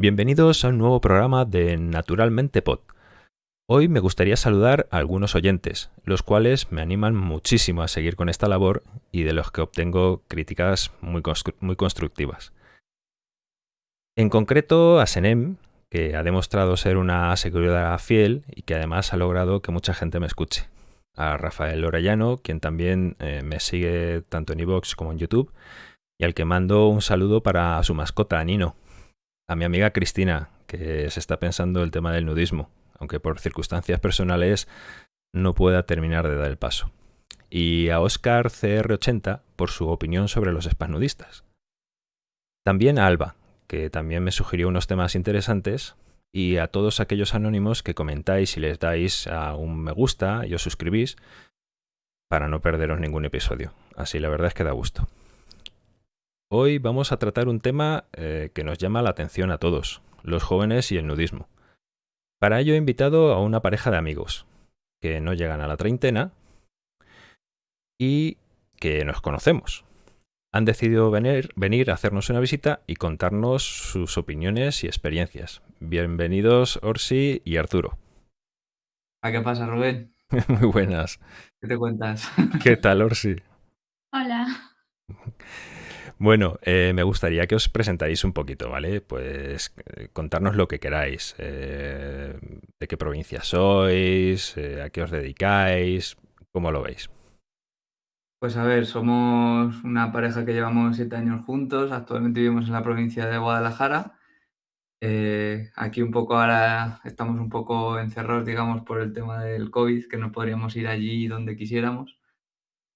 Bienvenidos a un nuevo programa de Naturalmente Pod. Hoy me gustaría saludar a algunos oyentes, los cuales me animan muchísimo a seguir con esta labor y de los que obtengo críticas muy, constructivas. En concreto a Senem, que ha demostrado ser una seguridad fiel y que además ha logrado que mucha gente me escuche. A Rafael Orellano, quien también eh, me sigue tanto en iVoox como en YouTube, y al que mando un saludo para su mascota, Nino. A mi amiga Cristina, que se está pensando el tema del nudismo, aunque por circunstancias personales no pueda terminar de dar el paso. Y a Oscar CR80 por su opinión sobre los nudistas. También a Alba, que también me sugirió unos temas interesantes, y a todos aquellos anónimos que comentáis y les dais a un me gusta y os suscribís para no perderos ningún episodio. Así la verdad es que da gusto. Hoy vamos a tratar un tema eh, que nos llama la atención a todos, los jóvenes y el nudismo. Para ello he invitado a una pareja de amigos que no llegan a la treintena y que nos conocemos han decidido venir, venir a hacernos una visita y contarnos sus opiniones y experiencias. Bienvenidos Orsi y Arturo. ¿A qué pasa, Rubén? Muy buenas. ¿Qué te cuentas? ¿Qué tal, Orsi? Hola. Bueno, eh, me gustaría que os presentáis un poquito, ¿vale? Pues eh, contarnos lo que queráis. Eh, de qué provincia sois, a qué os dedicáis, cómo lo veis. Pues a ver, somos una pareja que llevamos siete años juntos, actualmente vivimos en la provincia de Guadalajara. Aquí un poco ahora estamos un poco encerrados, digamos, por el tema del COVID, que no podríamos ir allí donde quisiéramos.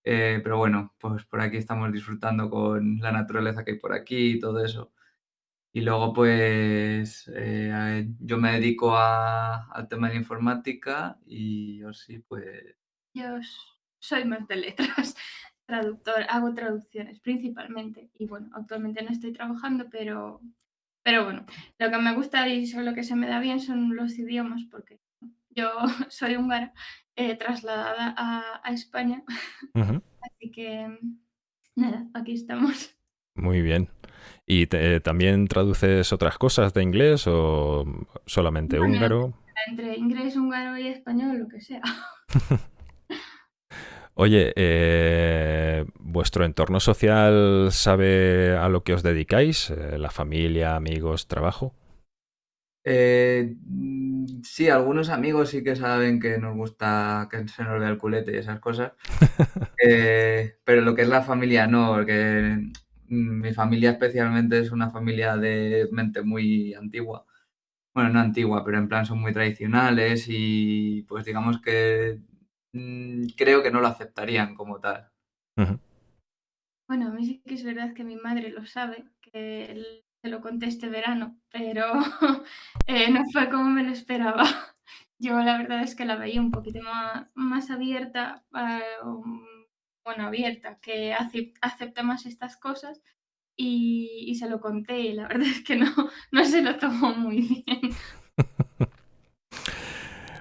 Eh, pero bueno, pues por aquí estamos disfrutando con la naturaleza que hay por aquí y todo eso. Y luego, pues, eh, yo me dedico al tema de informática y yo sí, pues... Yo soy más de letras, traductor, hago traducciones principalmente. Y bueno, actualmente no estoy trabajando, pero, pero bueno, lo que me gusta y lo que se me da bien son los idiomas, porque yo soy húngara, eh, trasladada a, España. Así que nada, aquí estamos. Muy bien. ¿Y también traduces otras cosas de inglés o solamente húngaro? Entre inglés, húngaro y español, lo que sea. Oye, eh, ¿vuestro entorno social sabe a lo que os dedicáis? Eh, ¿La familia, amigos, trabajo? Eh, mm, sí, algunos amigos sí que saben que nos gusta que se nos vea el culete y esas cosas. pero lo que es la familia no, porque mm, mi familia especialmente es una familia de mente muy antigua. Bueno, no antigua, pero en plan son muy tradicionales y pues digamos que Mm, creo que no lo aceptarían como tal. Bueno, a mí sí que es verdad que mi madre lo sabe, que se lo conté este verano, pero eh, no fue como me lo esperaba. Yo la verdad es que la veía un poquito más, más abierta, eh, bueno, abierta, que acepta más estas cosas y, se lo conté y la verdad es que no, no se lo tomó muy bien.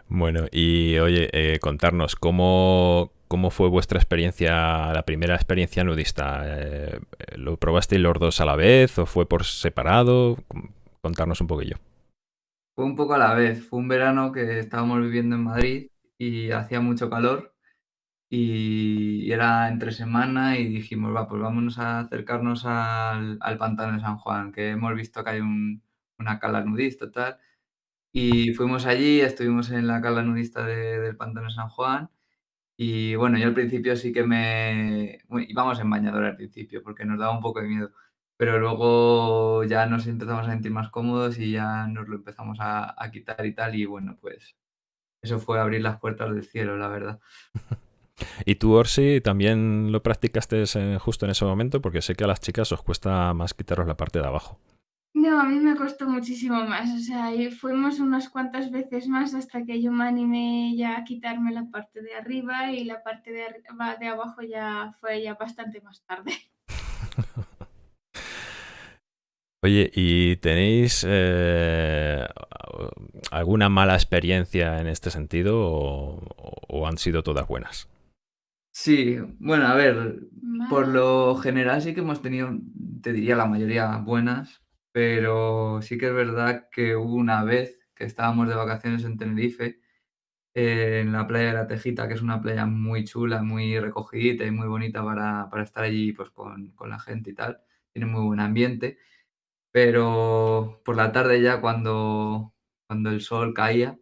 Bueno, y oye, eh, contarnos cómo, cómo fue vuestra experiencia, la primera experiencia nudista. Eh, ¿Lo probasteis los dos a la vez o fue por separado? Contarnos un poquillo. Fue un poco a la vez. Fue un verano que estábamos viviendo en Madrid y hacía mucho calor y era entre semana y dijimos, va, pues vámonos a acercarnos al, pantano de San Juan, que hemos visto que hay una cala nudista tal. Y fuimos allí, estuvimos en la cala nudista del Pantano de San Juan. Y bueno, yo al principio sí que me... íbamos en bañador al principio, porque nos daba un poco de miedo. Pero luego ya nos empezamos a sentir más cómodos y ya nos lo empezamos a, quitar y tal. Y bueno, pues eso fue abrir las puertas del cielo, la verdad. ¿Y tú, Orsi, también lo practicaste justo en ese momento? Porque sé que a las chicas os cuesta más quitaros la parte de abajo. No, a mí me costó muchísimo más, o sea, fuimos unas cuantas veces más hasta que yo me animé ya a quitarme la parte de arriba y la parte de, de abajo ya fue ya bastante más tarde. Oye, ¿y tenéis eh, alguna mala experiencia en este sentido o, han sido todas buenas? Sí, bueno, a ver, por lo general sí que hemos tenido, te diría la mayoría buenas, pero sí que es verdad que hubo una vez que estábamos de vacaciones en Tenerife, eh, en la playa de La Tejita, que es una playa muy chula, muy recogidita y muy bonita para, para estar allí pues, con, con la gente y tal. Tiene muy buen ambiente, pero por la tarde ya cuando, cuando el sol caía,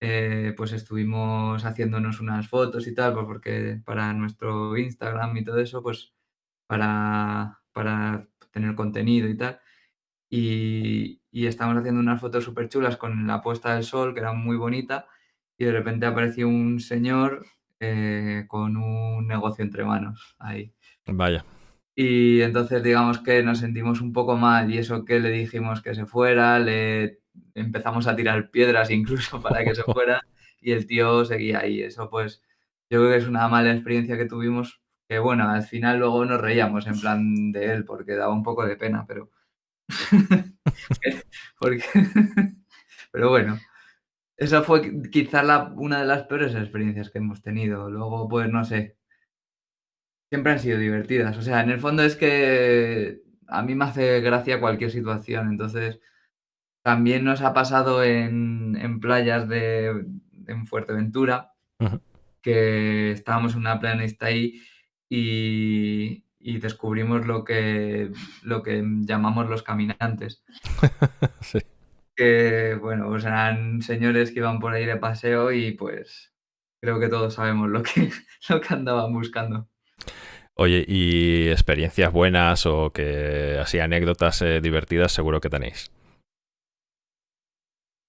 eh, pues estuvimos haciéndonos unas fotos y tal, pues porque para nuestro Instagram y todo eso, pues para, para tener contenido y tal. Y, y estábamos haciendo unas fotos súper chulas con la puesta del sol, que era muy bonita, y de repente apareció un señor eh, con un negocio entre manos ahí. Vaya. Y entonces digamos que nos sentimos un poco mal y eso que le dijimos que se fuera, le empezamos a tirar piedras incluso para que se fuera y el tío seguía ahí. Eso pues yo creo que es una mala experiencia que tuvimos, que bueno, al final luego nos reíamos en plan de él porque daba un poco de pena, pero... porque... pero bueno, esa fue quizás la, una de las peores experiencias que hemos tenido. Luego pues no sé, siempre han sido divertidas. O sea, en el fondo es que a mí me hace gracia cualquier situación. Entonces, también nos ha pasado en, en playas de, en Fuerteventura, Ujú. que estábamos en una playa ahí y, y descubrimos lo que, lo que llamamos los caminantes. Sí. Que, bueno, pues eran señores que iban por ahí de paseo y pues creo que todos sabemos lo que, lo que andaban buscando. Oye, y experiencias buenas o que así anécdotas eh, divertidas seguro que tenéis.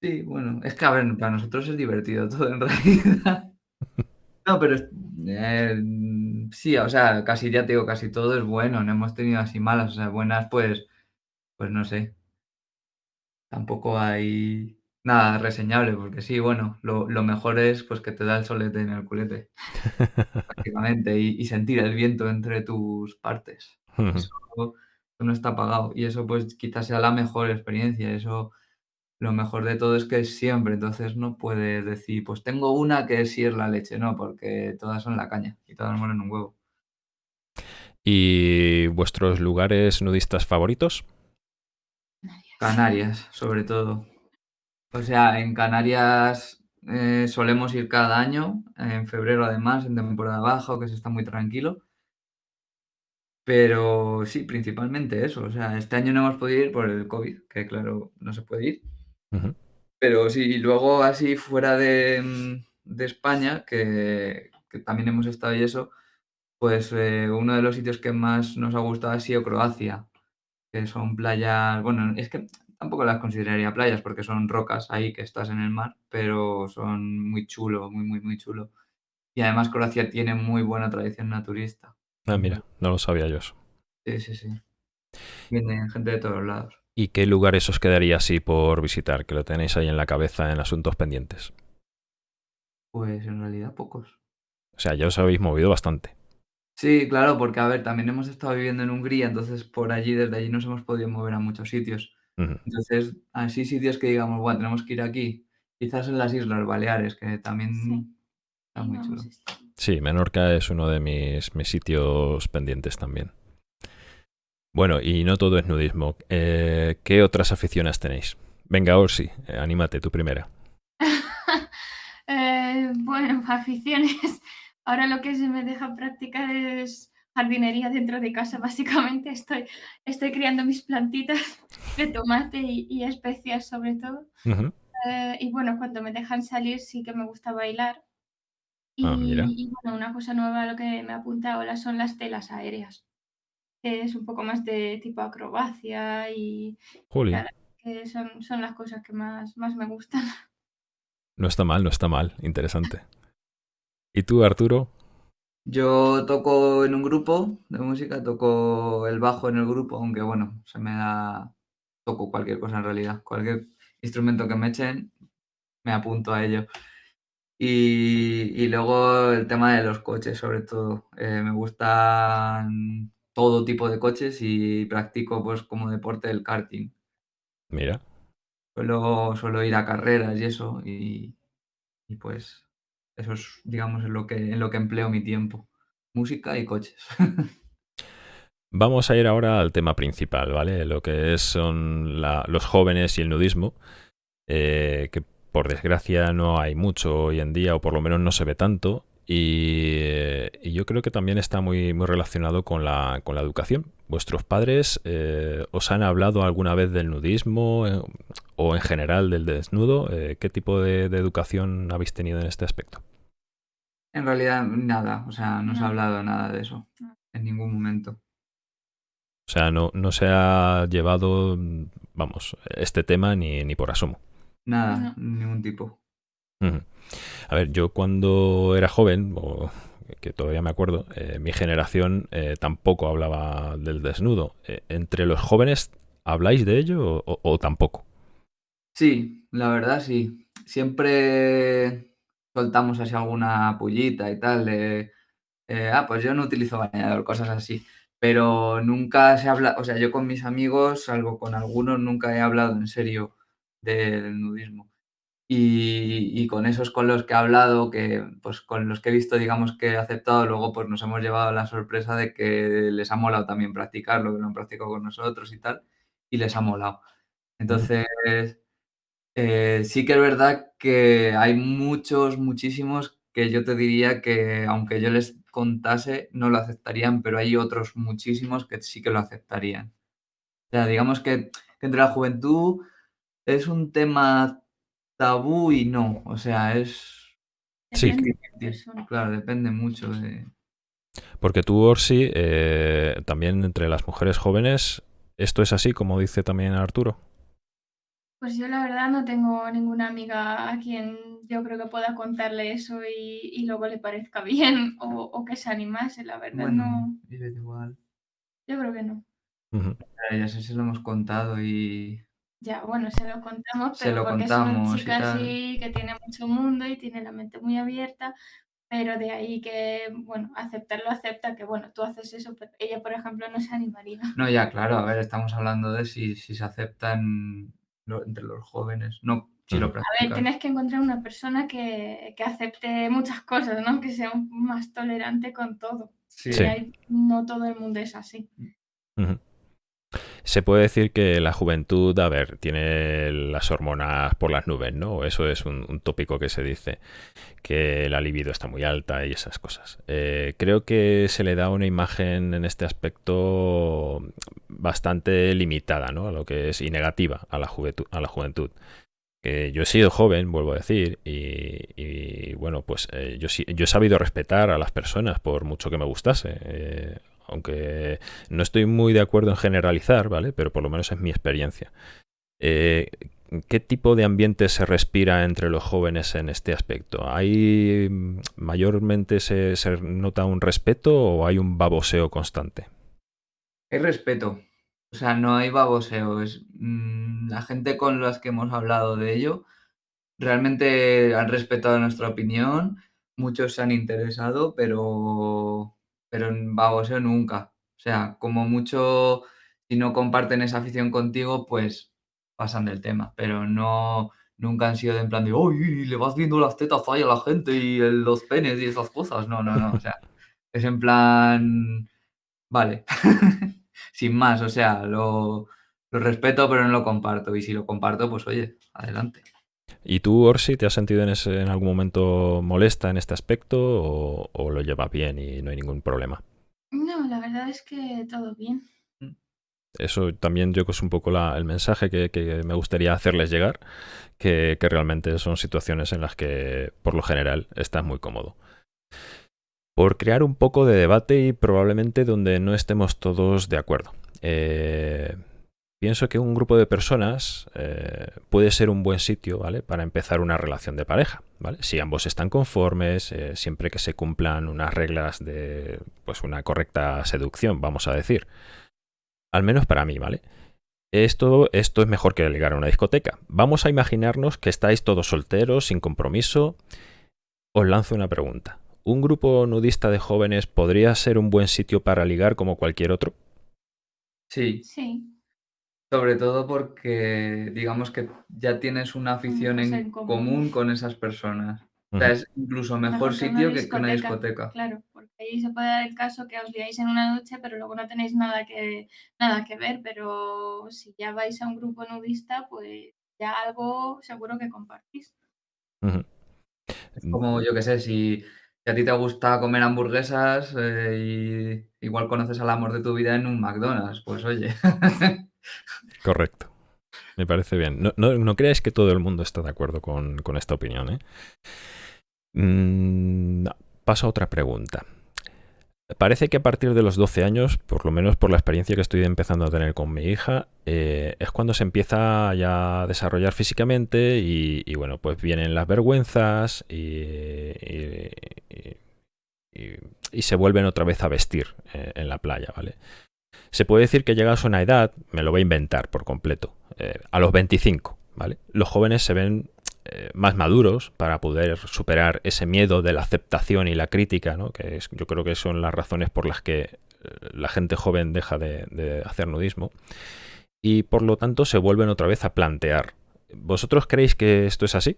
Sí, bueno, es que a ver, para nosotros es divertido todo en realidad. No, pero eh, sí, o sea, casi ya te digo, casi todo es bueno, no hemos tenido así malas, o sea, buenas, pues, pues no sé, tampoco hay nada reseñable, porque sí, bueno, lo, lo mejor es pues que te da el solete en el culete, prácticamente, y, y sentir el viento entre tus partes. Eso, eso no está pagado, y eso pues quizás sea la mejor experiencia, eso lo mejor de todo es que es siempre, entonces no puedes decir, pues tengo una que sí es la leche, no, porque todas son la caña y todas molen un huevo. ¿Y vuestros lugares nudistas favoritos? Canarias, sobre todo. O sea, en Canarias eh, solemos ir cada año, en febrero además, en temporada baja, que se está muy tranquilo. Pero sí, principalmente eso. O sea, este año no hemos podido ir por el COVID, que claro, no se puede ir. Pero sí, luego así fuera de, mm, de España, que, que también hemos estado y eso, pues eh, uno de los sitios que más nos ha gustado ha sido Croacia, que son playas, bueno, es que tampoco las consideraría playas porque son rocas ahí que estás en el mar, pero son muy chulo, muy, muy, muy chulo. Y además Croacia tiene muy buena tradición naturista. Ah, mira, no lo sabía yo eso. Sí, sí, sí. Vienen gente de todos lados. ¿Y qué lugares os quedaría así por visitar? Que lo tenéis ahí en la cabeza en asuntos pendientes. Pues en realidad pocos. O sea, ya os habéis movido bastante. Sí, claro, porque a ver, también hemos estado viviendo en Hungría, entonces por allí, desde allí nos hemos podido mover a muchos sitios. Ujú. Entonces, así sitios que digamos, bueno, tenemos que ir aquí, quizás en las Islas Baleares, que también Sí. está muy chulo. Sí, Menorca es uno de mis, mis sitios pendientes también. Bueno, y no todo es nudismo. Eh, ¿Qué otras aficiones tenéis? Venga, Orsi, eh, anímate, tú primera. Eh, bueno, aficiones. Ahora lo que se me deja practicar es jardinería dentro de casa, básicamente. Estoy, estoy criando mis plantitas de tomate y, y especias sobre todo. Eh, y bueno, cuando me dejan salir sí que me gusta bailar. Y, Ah, y bueno, una cosa nueva a lo que me apunta ahora son las telas aéreas, es un poco más de tipo acrobacia y verdad que son, son las cosas que más, más me gustan. no está mal, no está mal, interesante. ¿Y tú, Arturo? Yo toco en un grupo de música, toco el bajo en el grupo, aunque bueno, se me da, toco cualquier cosa en realidad, cualquier instrumento que me echen, me apunto a ello. Y, y luego el tema de los coches, sobre todo. Eh, me gustan todo tipo de coches y practico pues como deporte el karting. Mira, Suelo, suelo ir a carreras y eso, y, y pues eso es, digamos, en lo que, en lo que empleo mi tiempo. Música y coches. Vamos a ir ahora al tema principal, ¿vale? Lo que es, son los jóvenes y el nudismo, eh, que por desgracia no hay mucho hoy en día, o por lo menos no se ve tanto, y, yo creo que también está muy, muy relacionado con la, con la educación. ¿Vuestros padres eh, os han hablado alguna vez del nudismo eh, o en general del desnudo? Eh, ¿Qué tipo de, educación habéis tenido en este aspecto? En realidad nada, o sea, no, se ha hablado nada de eso en ningún momento. O sea, no, no se ha llevado, vamos, este tema ni, ni por asomo. Nada, ningún tipo. A ver, yo cuando era joven, o que todavía me acuerdo, eh, mi generación eh, tampoco hablaba del desnudo. Eh, ¿Entre los jóvenes habláis de ello o, tampoco? Sí, la verdad sí. Siempre soltamos así alguna pullita y tal de, ah, pues yo no utilizo bañador, cosas así. Pero nunca se habla, o sea, yo con mis amigos, salvo con algunos, nunca he hablado en serio del nudismo. Y, con esos con los que he hablado, que pues con los que he visto, digamos que he aceptado, luego pues nos hemos llevado la sorpresa de que les ha molado también practicarlo, que lo han practicado con nosotros y tal, y les ha molado. Entonces, eh, sí que es verdad que hay muchos, muchísimos que yo te diría que aunque yo les contase, no lo aceptarían, pero hay otros muchísimos que sí que lo aceptarían. O sea, digamos que entre la juventud es un tema tabú y no, o sea, es... Sí. Claro, depende mucho de... Porque tú, Orsi, eh, también entre las mujeres jóvenes, ¿esto es así, como dice también Arturo? Pues yo la verdad no tengo ninguna amiga a quien yo creo que pueda contarle eso y, luego le parezca bien o, que se animase, la verdad no. igual. Yo creo que no. Ya sé si lo hemos contado y ya, bueno, se lo contamos, pero porque es una chica así que tiene mucho mundo y tiene la mente muy abierta, pero de ahí que, bueno, aceptarlo acepta que, bueno, tú haces eso, pero ella, por ejemplo, no se animaría. No, ya, claro, a ver, estamos hablando de si, si se aceptan entre los jóvenes, no si lo A ver, tienes que encontrar una persona que, que acepte muchas cosas, ¿no? Que sea más tolerante con todo. Sí. no todo el mundo es así. Se puede decir que la juventud, a ver, tiene las hormonas por las nubes, ¿no? Eso es un, tópico que se dice, que la libido está muy alta y esas cosas. Eh, creo que se le da una imagen en este aspecto bastante limitada, ¿no? A lo que es y negativa a la juventud. A la juventud. yo he sido joven, vuelvo a decir, y, bueno, pues eh, yo, yo, he sabido respetar a las personas por mucho que me gustase. Eh, aunque no estoy muy de acuerdo en generalizar, ¿vale? Pero por lo menos es mi experiencia. Eh, ¿Qué tipo de ambiente se respira entre los jóvenes en este aspecto? ¿Hay mayormente se, nota un respeto o hay un baboseo constante? Hay respeto. O sea, no hay baboseo. Mm, la gente con las que hemos hablado de ello realmente han respetado nuestra opinión. Muchos se han interesado, pero pero en baboseo nunca. O sea, como mucho, si no comparten esa afición contigo, pues pasan del tema, pero no, nunca han sido de en plan de, uy, le vas viendo las tetas ahí a la gente y los penes y esas cosas. No, no, no, o sea, es en plan, vale, sin más, o sea, lo, respeto, pero no lo comparto. Y si lo comparto, pues oye, adelante. ¿Y tú, Orsi, te has sentido en, ese, en algún momento molesta en este aspecto o, lo llevas bien y no hay ningún problema? No, la verdad es que todo bien. Mm. Eso también yo creo que es un poco el mensaje que, me gustaría hacerles llegar, que, realmente son situaciones en las que por lo general estás muy cómodo. Por crear un poco de debate y probablemente donde no estemos todos de acuerdo. Eh, pienso que un grupo de personas eh, puede ser un buen sitio ¿vale? para empezar una relación de pareja. ¿vale? Si ambos están conformes, eh, siempre que se cumplan unas reglas de pues una correcta seducción, vamos a decir. Al menos para mí, ¿vale? Esto, esto es mejor que ligar a una discoteca. Vamos a imaginarnos que estáis todos solteros, sin compromiso. Os lanzo una pregunta. ¿Un grupo nudista de jóvenes podría ser un buen sitio para ligar como cualquier otro? Sí. Sí. Sobre todo porque digamos que ya tienes una afición en común. con esas personas. O sea, es incluso mejor, sitio que, una discoteca. Claro, porque ahí se puede dar el caso que os liáis en una noche, pero luego no tenéis nada que, nada que ver. Pero si ya vais a un grupo nudista, pues ya algo seguro que compartís. como, yo qué sé, si, a ti te gusta comer hamburguesas eh, y igual conoces al amor de tu vida en un McDonald's, pues oye. Correcto. Me parece bien. No, no, creáis que todo el mundo está de acuerdo con, esta opinión. ¿eh? Mm, paso a otra pregunta. Parece que a partir de los 12 años, por lo menos por la experiencia que estoy empezando a tener con mi hija, eh, es cuando se empieza ya a desarrollar físicamente y, bueno, pues vienen las vergüenzas y, se vuelven otra vez a vestir eh, en la playa, ¿vale? Se puede decir que llegas a una edad, me lo voy a inventar por completo, eh, a los 25, ¿vale? Los jóvenes se ven eh, más maduros para poder superar ese miedo de la aceptación y la crítica, ¿no? que es, yo creo que son las razones por las que eh, la gente joven deja de, hacer nudismo, y por lo tanto se vuelven otra vez a plantear. ¿Vosotros creéis que esto es así?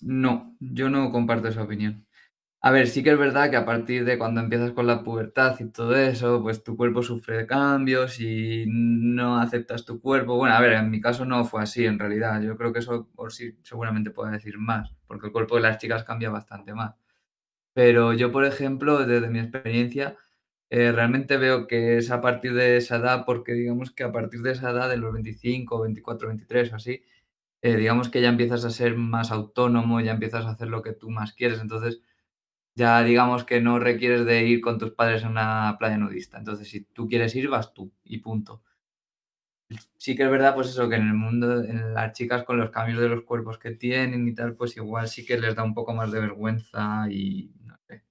no, yo no comparto esa opinión. A ver, sí que es verdad que a partir de cuando empiezas con la pubertad y todo eso, pues tu cuerpo sufre cambios y no aceptas tu cuerpo. Bueno, a ver, en mi caso no fue así en realidad. Yo creo que eso por sí seguramente puede decir más, porque el cuerpo de las chicas cambia bastante más. Pero yo, por ejemplo, desde mi experiencia, eh, realmente veo que es a partir de esa edad, porque digamos que a partir de esa edad, de los 25, 24, 23 o así, eh, digamos que ya empiezas a ser más autónomo, ya empiezas a hacer lo que tú más quieres. Entonces, ya digamos que no requieres de ir con tus padres a una playa nudista. Entonces, si tú quieres ir, vas tú y punto. Sí que es verdad, pues eso, que en el mundo, en las chicas con los cambios de los cuerpos que tienen y tal, pues igual sí que les da un poco más de vergüenza y no sé.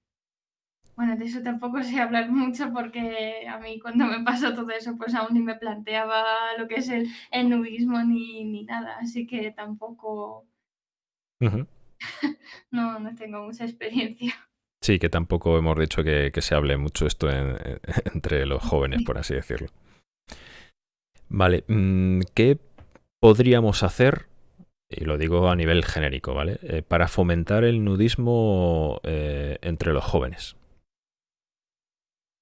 Bueno, de eso tampoco sé hablar mucho porque a mí cuando me pasó todo eso, pues aún ni me planteaba lo que es el, nudismo ni, ni, nada, así que tampoco... no, no tengo mucha experiencia. Sí, que tampoco hemos dicho que, se hable mucho esto entre los jóvenes, por así decirlo. Vale, mm, ¿qué podríamos hacer, y lo digo a nivel genérico, ¿vale? Eh, para fomentar el nudismo eh, entre los jóvenes.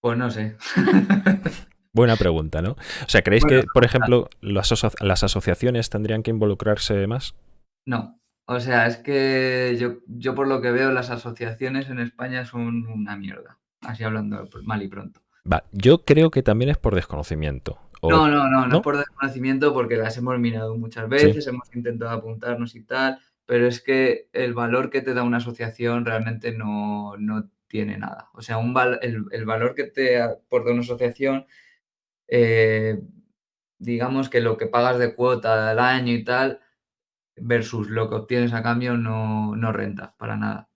Pues no sé. Buena pregunta, ¿no? O sea, ¿creéis que, por ejemplo, las, las asociaciones tendrían que involucrarse más? No, o sea, es que yo, yo por lo que veo, las asociaciones en España son una mierda. Así hablando mal y pronto. Va, yo creo que también es por desconocimiento. No, no, no, no, es por desconocimiento porque las hemos mirado muchas veces, hemos intentado apuntarnos y tal, pero es que el valor que te da una asociación realmente no, tiene nada. O sea, un el, valor que te aporta una asociación, eh, digamos que lo que pagas de cuota al año y tal, versus lo que obtienes a cambio no, no renta para nada.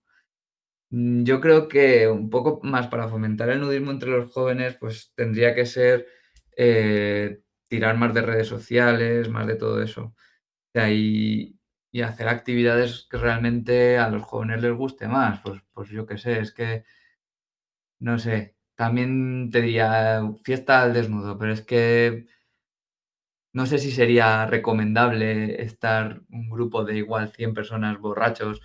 Mm, yo creo que un poco más para fomentar el nudismo entre los jóvenes, pues tendría que ser eh, tirar más de redes sociales, más de todo eso. y, hacer actividades que realmente a los jóvenes les guste más. Pues, pues yo qué sé, es que, no sé, también te diría fiesta al desnudo, pero es que no sé si sería recomendable estar un grupo de igual 100 personas borrachos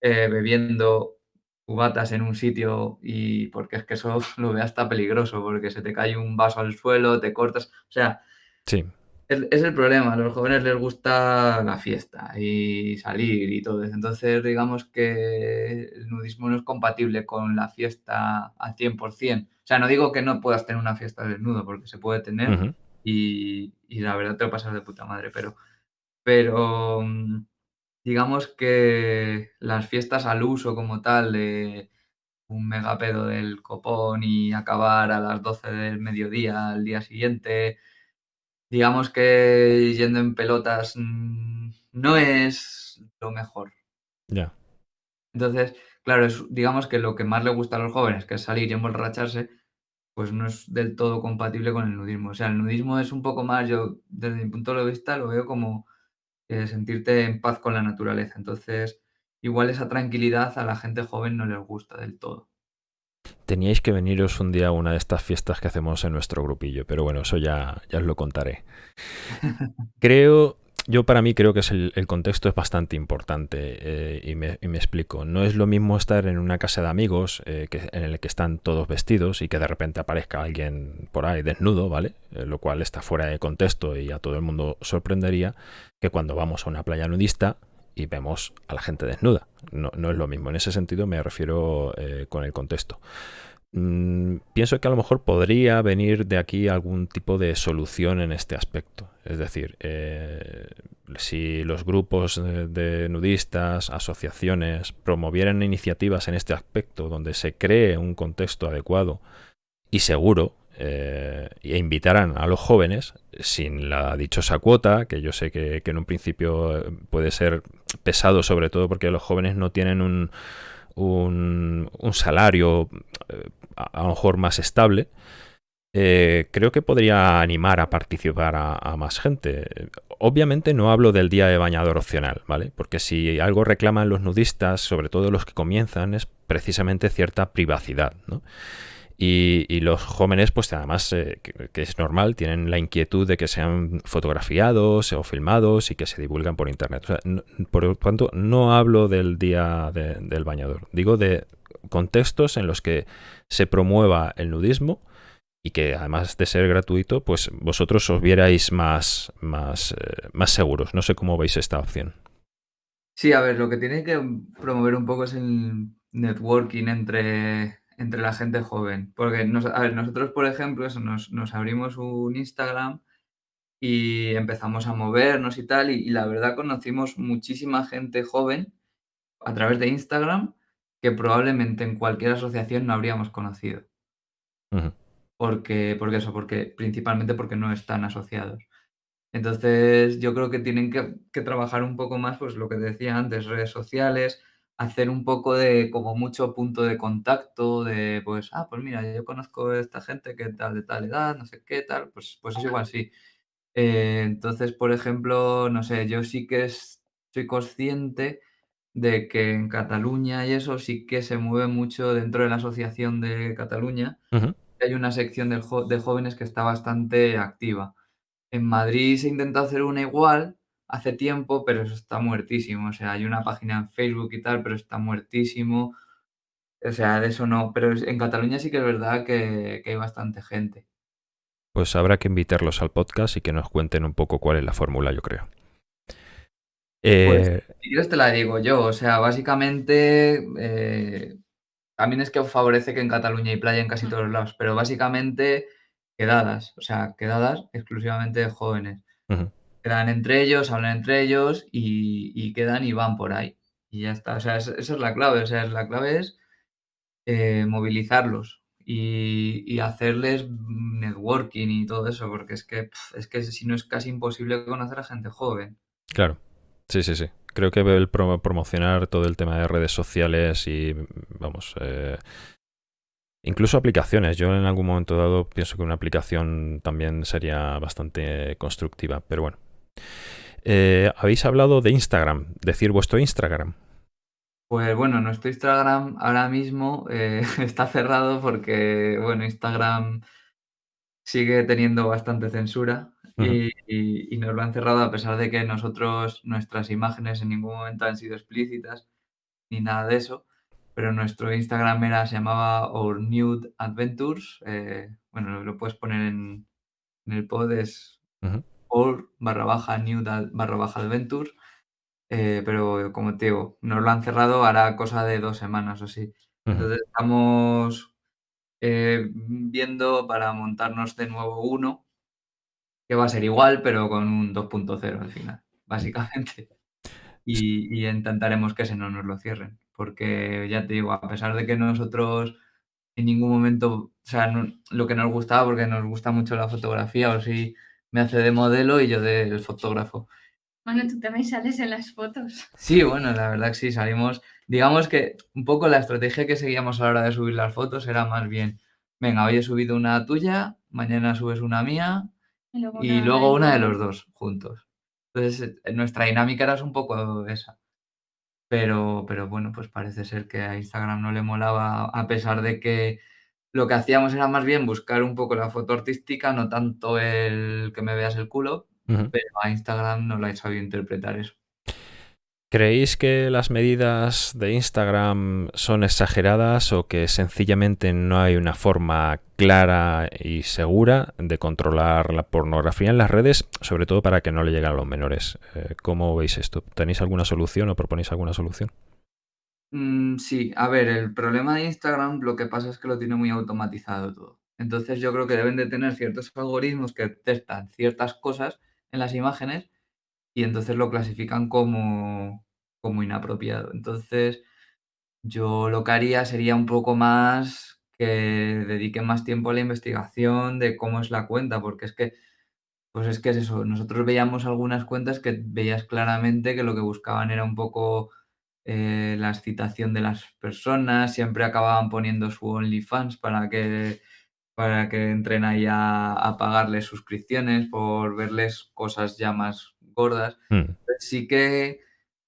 eh, bebiendo cubatas en un sitio y porque es que eso lo ve hasta peligroso porque se te cae un vaso al suelo, te cortas, o sea, sí. Es, es, el problema, a los jóvenes les gusta la fiesta y salir y todo eso. Entonces, digamos que el nudismo no es compatible con la fiesta al 100%. O sea, no digo que no puedas tener una fiesta desnudo, porque se puede tener, y, la verdad te lo pasas de puta madre, pero, pero mm, digamos que las fiestas al uso como tal de un megapedo del copón y acabar a las 12 del mediodía al día siguiente, digamos que yendo en pelotas mm, no es lo mejor. Ya. Entonces, claro, es, digamos que lo que más le gusta a los jóvenes, que es salir y emborracharse, pues no es del todo compatible con el nudismo. O sea, el nudismo es un poco más, yo desde mi punto de vista lo veo como eh, sentirte en paz con la naturaleza. Entonces, igual esa tranquilidad a la gente joven no les gusta del todo. Teníais que veniros un día a una de estas fiestas que hacemos en nuestro grupillo, pero bueno, eso ya, ya os lo contaré. Creo, yo para mí creo que es el, contexto es bastante importante eh, y, me, explico. No es lo mismo estar en una casa de amigos eh, en el que están todos vestidos y que de repente aparezca alguien por ahí desnudo, ¿vale? Eh, lo cual está fuera de contexto y a todo el mundo sorprendería que cuando vamos a una playa nudista y vemos a la gente desnuda. No, no es lo mismo. En ese sentido me refiero con el contexto. Mm, pienso que a lo mejor podría venir de aquí algún tipo de solución en este aspecto. Es decir, eh, si los grupos de, nudistas, asociaciones promovieran iniciativas en este aspecto donde se cree un contexto adecuado y seguro eh, e invitaran a los jóvenes sin la dichosa cuota, que yo sé que en un principio puede ser pesado sobre todo porque los jóvenes no tienen un un, salario eh, a, lo mejor más estable, eh, creo que podría animar a participar a, más gente. Obviamente no hablo del día de bañador opcional, ¿vale? Porque si algo reclaman los nudistas, sobre todo los que comienzan, es precisamente cierta privacidad, ¿no? Y, los jóvenes, pues además, eh, que, es normal, tienen la inquietud de que sean fotografiados o filmados y que se divulgan por internet. por lo tanto, no hablo del día del bañador, digo de contextos en los que se promueva el nudismo y que además de ser gratuito, pues vosotros os vierais más, más, eh, más seguros. No sé cómo veis esta opción. Sí, a ver, lo que tiene que promover un poco es el networking entre entre la gente joven. Porque nosotros, por ejemplo, eso, nos, abrimos un Instagram y empezamos a movernos y tal, y, la verdad conocimos muchísima gente joven a través de Instagram que probablemente en cualquier asociación no habríamos conocido. Porque, porque eso, porque principalmente porque no están asociados. Entonces, yo creo que tienen que, que, trabajar un poco más, pues lo que decía antes, redes sociales, hacer un poco de como mucho punto de contacto, de pues, ah, pues mira, yo conozco a esta gente que tal de tal edad, no sé qué tal, pues, pues es igual, sí. Eh, entonces, por ejemplo, no sé, yo sí que es, soy consciente de que en Cataluña y eso sí que se mueve mucho dentro de la Asociación de Cataluña. Hay una sección de, de jóvenes que está bastante activa. En Madrid se intenta hacer una igual, hace tiempo, pero eso está muertísimo. O sea, hay una página en Facebook y tal, pero está muertísimo. O sea, de eso no. Pero en Cataluña sí que es verdad que, hay bastante gente. Pues habrá que invitarlos al podcast y que nos cuenten un poco cuál es la fórmula, yo creo. Pues, eh, si quieres te la digo yo. O sea, básicamente eh, también es que favorece que en Cataluña hay playa en casi todos lados, pero básicamente quedadas, o sea, quedadas exclusivamente de jóvenes quedan entre ellos, hablan entre ellos y, quedan y van por ahí. Y ya está. O sea, esa es la clave. O sea, la clave es eh, movilizarlos y, hacerles networking y todo eso, porque es que, es que si no es casi imposible conocer a gente joven. Claro. Sí, sí, sí. Creo que el promocionar todo el tema de redes sociales y, vamos, eh, incluso aplicaciones. Yo en algún momento dado pienso que una aplicación también sería bastante constructiva, pero bueno, eh, habéis hablado de Instagram, decir vuestro Instagram. Pues bueno, nuestro Instagram ahora mismo eh, está cerrado porque, bueno, Instagram sigue teniendo bastante censura y, nos lo han cerrado a pesar de que nosotros, nuestras imágenes en ningún momento han sido explícitas ni nada de eso, pero nuestro Instagram era, se llamaba Our Nude Adventures. Eh, bueno, lo, puedes poner en, el pod, es barra baja new barra baja adventure. Eh, pero como te digo, nos lo han cerrado hará cosa de dos semanas o así. Entonces estamos eh, viendo para montarnos de nuevo uno, que va a ser igual, pero con un 2.0 al final, básicamente. Y, intentaremos que ese no nos lo cierren, porque ya te digo, a pesar de que nosotros en ningún momento, o sea, lo que nos gustaba, porque nos gusta mucho la fotografía, o sí me hace de modelo y yo del fotógrafo. Bueno, tú también sales en las fotos. Sí, bueno, la verdad que sí, salimos. Digamos que un poco la estrategia que seguíamos a la hora de subir las fotos era más bien, venga, hoy he subido una tuya, mañana subes una mía y luego, una de los dos juntos. Entonces, eh, nuestra dinámica era un poco esa. Pero, pero bueno, pues parece ser que a Instagram no le molaba, a pesar de que lo que hacíamos era más bien buscar un poco la foto artística, no tanto el que me veas el culo, pero a Instagram no la he sabido interpretar eso. ¿Creéis que las medidas de Instagram son exageradas o que sencillamente no hay una forma clara y segura de controlar la pornografía en las redes, sobre todo para que no le lleguen a los menores? Eh, ¿Cómo veis esto? ¿Tenéis alguna solución o proponéis alguna solución? Mm, sí, a ver, el problema de Instagram lo que pasa es que lo tiene muy automatizado todo. Entonces yo creo que deben de tener ciertos algoritmos que testan ciertas cosas en las imágenes y entonces lo clasifican como, como inapropiado. Entonces, yo lo que haría sería un poco más que dediquen más tiempo a la investigación de cómo es la cuenta, porque es que, pues es que es eso, nosotros veíamos algunas cuentas que veías claramente que lo que buscaban era un poco eh, la excitación de las personas, siempre acababan poniendo su OnlyFans para que para que entren ahí a, a pagarles suscripciones por verles cosas ya más gordas. Mm, Sí que,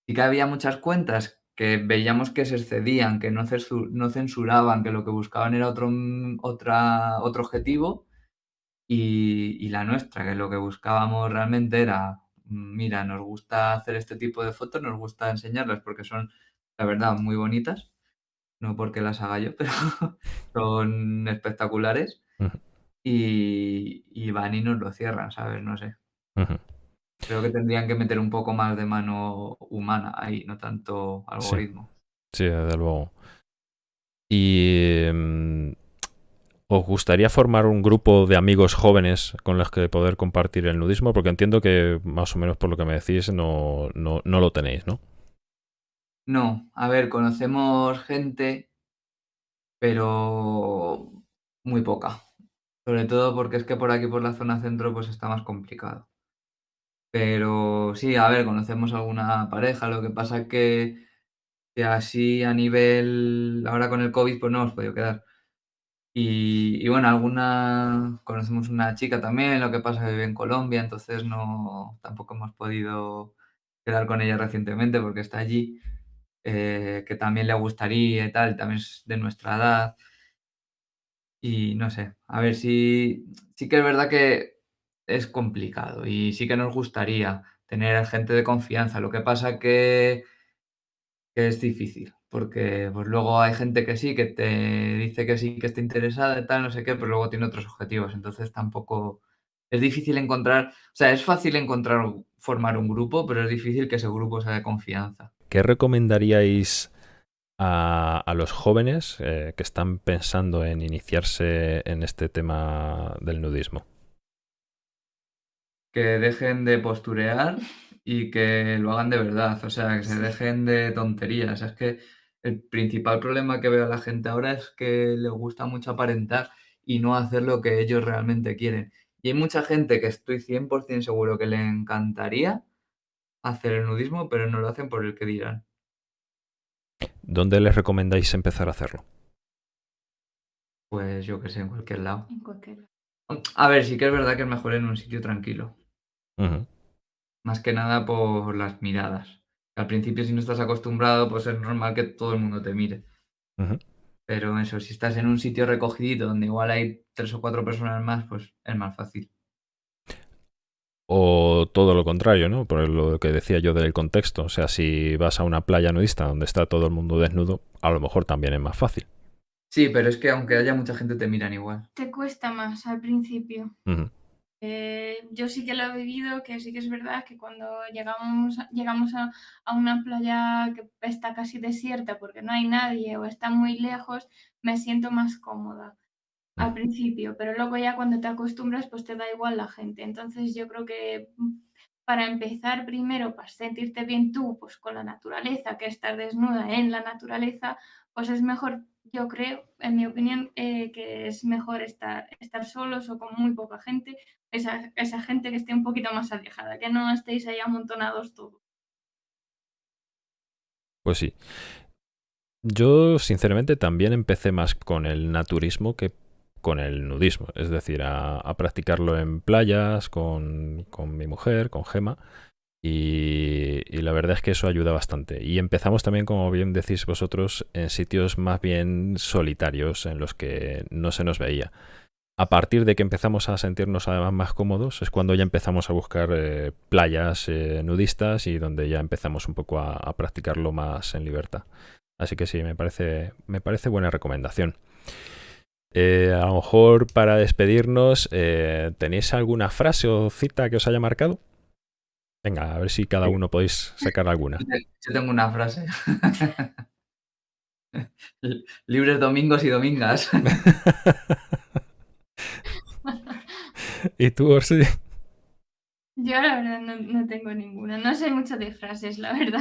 sí que había muchas cuentas que veíamos que se excedían, que no, censu- no censuraban, que lo que buscaban era otro, mm, otra, otro objetivo y, y la nuestra, que lo que buscábamos realmente era, mira, nos gusta hacer este tipo de fotos, nos gusta enseñarlas porque son, la verdad, muy bonitas, no porque las haga yo, pero son espectaculares y, y van y nos lo cierran, ¿sabes? No sé. Creo que tendrían que meter un poco más de mano humana ahí, no tanto Sí, algoritmo. sí, desde luego. ¿Y mm, os gustaría formar un grupo de amigos jóvenes con los que poder compartir el nudismo? Porque entiendo que más o menos por lo que me decís no, no, no lo tenéis, ¿no? No, a ver, conocemos gente, pero muy poca. Sobre todo porque es que por aquí, por la zona centro, pues está más complicado. Pero sí, a ver, conocemos alguna pareja, lo que pasa que, que así a nivel, ahora con el COVID, pues no hemos podido quedar. Y, bueno, alguna, conocemos una chica también, lo que pasa que vive en Colombia, entonces no, tampoco hemos podido quedar con ella recientemente porque está allí, eh, que también le gustaría y tal, también es de nuestra edad. Y no sé, a ver, sí, sí que es verdad que es complicado y sí que nos gustaría tener gente de confianza. Lo que pasa que, que es difícil, porque pues luego hay gente que sí, que te dice que sí, que está interesada y tal, no sé qué, pero luego tiene otros objetivos. Entonces tampoco es difícil encontrar, o sea, es fácil encontrar, formar un grupo, pero es difícil que ese grupo sea de confianza. ¿Qué recomendaríais a, a los jóvenes eh, que están pensando en iniciarse en este tema del nudismo? que dejen de posturear y que lo hagan de verdad, o sea, que se dejen de tonterías. Es que el principal problema que veo a la gente ahora es que les gusta mucho aparentar y no hacer lo que ellos realmente quieren. Y hay mucha gente que estoy 100% seguro que le encantaría hacer el nudismo, pero no lo hacen por el que dirán. ¿Dónde les recomendáis empezar a hacerlo? Pues yo que sé, en cualquier lado. En cualquier A ver, sí que es verdad que es mejor en un sitio tranquilo. Más que nada por las miradas. Al principio, si no estás acostumbrado, pues es normal que todo el mundo te mire. Pero eso, si estás en un sitio recogidito donde igual hay tres o cuatro personas más, pues es más fácil. O todo lo contrario, ¿no? Por lo que decía yo del contexto. O sea, si vas a una playa nudista donde está todo el mundo desnudo, a lo mejor también es más fácil. Sí, pero es que aunque haya mucha gente, te miran igual. Te cuesta más al principio. Eh, yo sí que lo he vivido, que sí que es verdad que cuando llegamos, a- llegamos a, a una playa que está casi desierta porque no hay nadie o está muy lejos, me siento más cómoda al principio, pero luego ya cuando te acostumbras, pues te da igual la gente. Entonces yo creo que mm, para empezar primero, para sentirte bien tú, pues con la naturaleza, que estar desnuda en la naturaleza, pues es mejor, yo creo, en mi opinión, eh, que es mejor estar, estar solos o con muy poca gente, esa, esa gente que esté un poquito más alejada, que no estéis ahí amontonados todos. Pues sí. Yo, sinceramente, también empecé más con el naturismo que con el nudismo. Es decir, a, practicarlo en playas con, con mi mujer, con Gema. Y la verdad es que eso ayuda bastante. Y empezamos también, como bien decís vosotros, en sitios más bien solitarios en los que no se nos veía. A partir de que empezamos a sentirnos además más cómodos es cuando ya empezamos a buscar eh, playas eh, nudistas y donde ya empezamos un poco a, a, practicarlo más en libertad. Así que sí, me parece, me parece buena recomendación. Eh, a lo mejor para despedirnos, ¿tenéis alguna frase o cita que os haya marcado? Venga, a ver si cada uno podéis sacar alguna. Yo tengo una frase. Libres domingos y domingas. ¿Y tú, Orsi? Yo la verdad no, no, tengo ninguna. No sé mucho de frases, la verdad.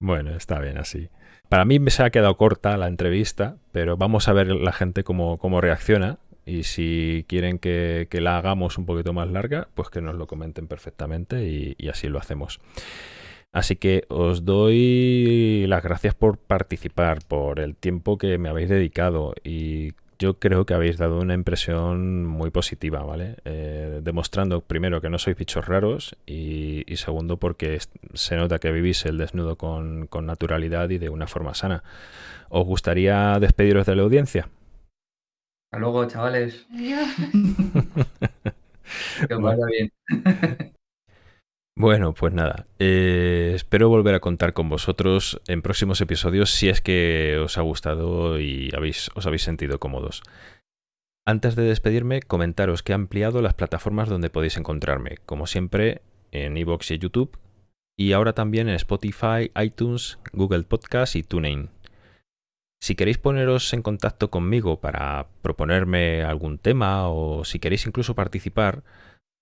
Bueno, está bien así. Para mí me se ha quedado corta la entrevista, pero vamos a ver la gente cómo, cómo reacciona. Y si quieren que, que, la hagamos un poquito más larga, pues que nos lo comenten perfectamente y, y así lo hacemos. Así que os doy las gracias por participar, por el tiempo que me habéis dedicado y yo creo que habéis dado una impresión muy positiva, ¿vale? Eh, demostrando primero que no sois bichos raros y, y, segundo porque se nota que vivís el desnudo con, con, naturalidad y de una forma sana. ¿Os gustaría despediros de la audiencia? Hasta luego, chavales. Adiós. que os vaya bien. Bueno, pues nada, eh, espero volver a contar con vosotros en próximos episodios si es que os ha gustado y os habéis sentido cómodos. Antes de despedirme, comentaros que he ampliado las plataformas donde podéis encontrarme, como siempre en iVoox y YouTube, y ahora también en Spotify, iTunes, Google Podcast y TuneIn. Si queréis poneros en contacto conmigo para proponerme algún tema o si queréis incluso participar,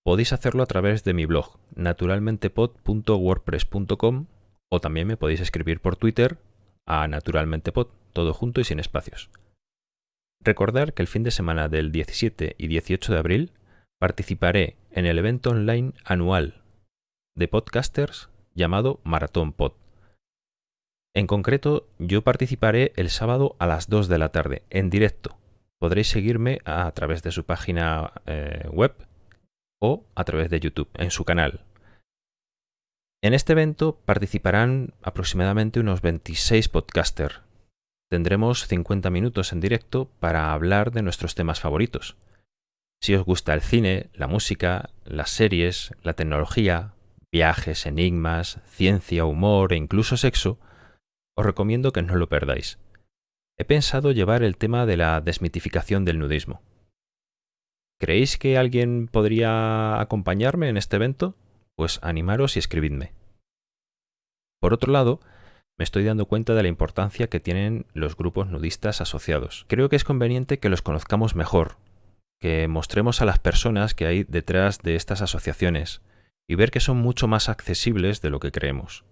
Podéis hacerlo a través de mi blog, naturalmentepod.wordpress.com o también me podéis escribir por Twitter a naturalmentepod, todo junto y sin espacios. Recordar que el fin de semana del 17 y 18 de abril participaré en el evento online anual de podcasters llamado Maratón Pod. En concreto, yo participaré el sábado a las 2 de la tarde, en directo. Podréis seguirme a través de su página eh, web o a través de YouTube, en su canal. En este evento participarán aproximadamente unos 26 podcasters. Tendremos 50 minutos en directo para hablar de nuestros temas favoritos. Si os gusta el cine, la música, las series, la tecnología, viajes, enigmas, ciencia, humor e incluso sexo, os recomiendo que no lo perdáis. He pensado llevar el tema de la desmitificación del nudismo. ¿Creéis que alguien podría acompañarme en este evento? Pues animaros y escribidme. Por otro lado, me estoy dando cuenta de la importancia que tienen los grupos nudistas asociados. Creo que es conveniente que los conozcamos mejor, que mostremos a las personas que hay detrás de estas asociaciones y ver que son mucho más accesibles de lo que creemos.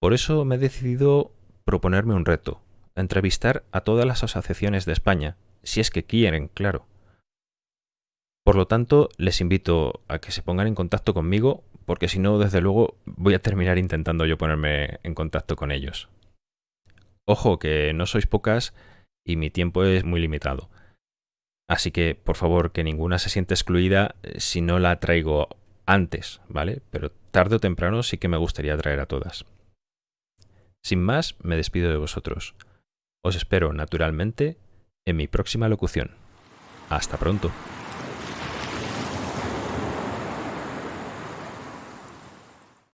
Por eso me he decidido proponerme un reto, entrevistar a todas las asociaciones de España, si es que quieren, claro. Por lo tanto, les invito a que se pongan en contacto conmigo, porque si no, desde luego, voy a terminar intentando yo ponerme en contacto con ellos. Ojo, que no sois pocas y mi tiempo es muy limitado. Así que, por favor, que ninguna se siente excluida si no la traigo antes, ¿vale? Pero tarde o temprano sí que me gustaría traer a todas. Sin más, me despido de vosotros. Os espero, naturalmente, en mi próxima locución. Hasta pronto.